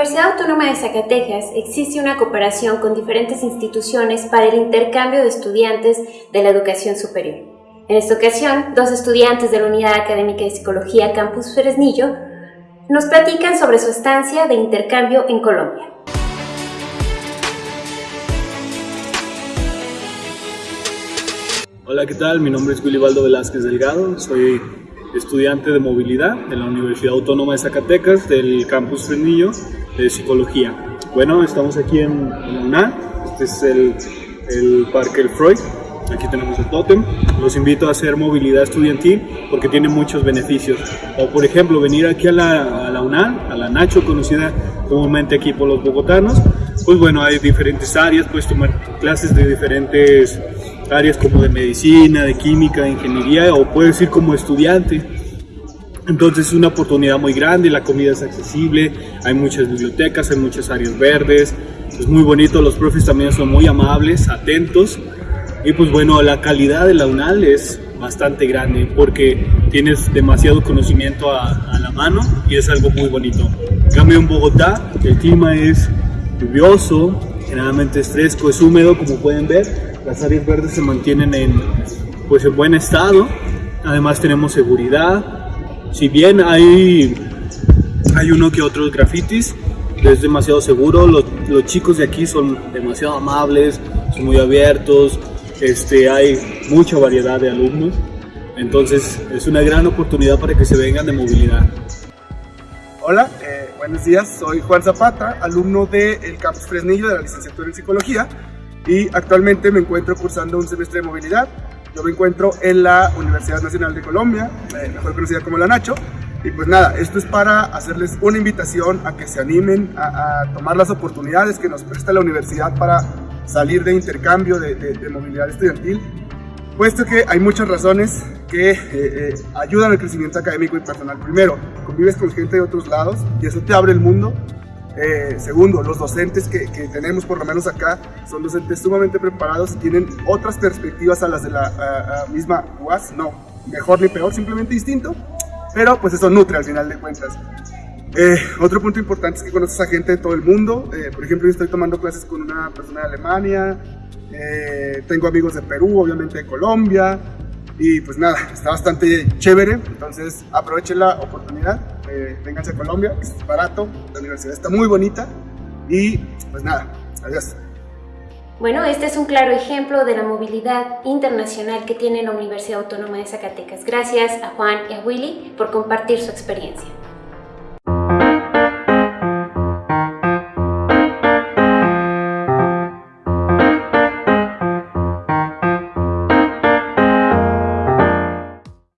Autónoma de Zacatecas existe una cooperación con diferentes instituciones para el intercambio de estudiantes de la educación superior. En esta ocasión, dos estudiantes de la Unidad Académica de Psicología Campus Fresnillo nos platican sobre su estancia de intercambio en Colombia. Hola, ¿qué tal? Mi nombre es Willibaldo Velázquez Delgado, soy estudiante de movilidad en la Universidad Autónoma de Zacatecas del campus Frenillo de Psicología. Bueno, estamos aquí en, en este es el, el Parque El Freud, aquí tenemos el tótem. Los invito a hacer movilidad estudiantil porque tiene muchos beneficios. O por ejemplo, venir aquí a la, a la UNAM, a la Nacho, conocida comúnmente aquí por los bogotanos. Pues bueno, hay diferentes áreas, puedes tomar clases de diferentes áreas como de medicina, de química, de ingeniería o puedes ir como estudiante. Entonces es una oportunidad muy grande, la comida es accesible, hay muchas bibliotecas, hay muchas áreas verdes, es muy bonito, los profes también son muy amables, atentos y pues bueno, la calidad de la UNAL es bastante grande porque tienes demasiado conocimiento a, a la mano y es algo muy bonito. En cambio en Bogotá el clima es lluvioso, generalmente es fresco, es húmedo como pueden ver las áreas verdes se mantienen en, pues, en buen estado. Además tenemos seguridad. Si bien hay, hay uno que otros grafitis, es demasiado seguro. Los, chicos de aquí son demasiado amables, son muy abiertos. Este, hay mucha variedad de alumnos. Entonces es una gran oportunidad para que se vengan de movilidad. Hola, eh, buenos días. Soy Juan Zapata, alumno del Campus Fresnillo de la licenciatura en Psicología y actualmente me encuentro cursando un semestre de movilidad. Yo me encuentro en la Universidad Nacional de Colombia, mejor conocida como la Nacho. Y pues nada, esto es para hacerles una invitación a que se animen a, tomar las oportunidades que nos presta la universidad para salir de intercambio de, de, movilidad estudiantil, puesto que hay muchas razones que eh, eh, ayudan al crecimiento académico y personal. Primero, convives con gente de otros lados y eso te abre el mundo eh, segundo, los docentes que, tenemos por lo menos acá son docentes sumamente preparados y tienen otras perspectivas a las de la misma UAS, no mejor ni peor, simplemente distinto, pero pues eso nutre al final de cuentas. Eh, otro punto importante es que conoces a gente de todo el mundo, eh, por ejemplo yo estoy tomando clases con una persona de Alemania, tengo amigos de Perú, obviamente de Colombia, y pues nada, está bastante chévere, entonces aprovechen la oportunidad, eh, vénganse a Colombia, es barato, la universidad está muy bonita y pues nada, adiós. Bueno, este es un claro ejemplo de la movilidad internacional que tiene la Universidad Autónoma de Zacatecas. Gracias a Juan y a Willy por compartir su experiencia.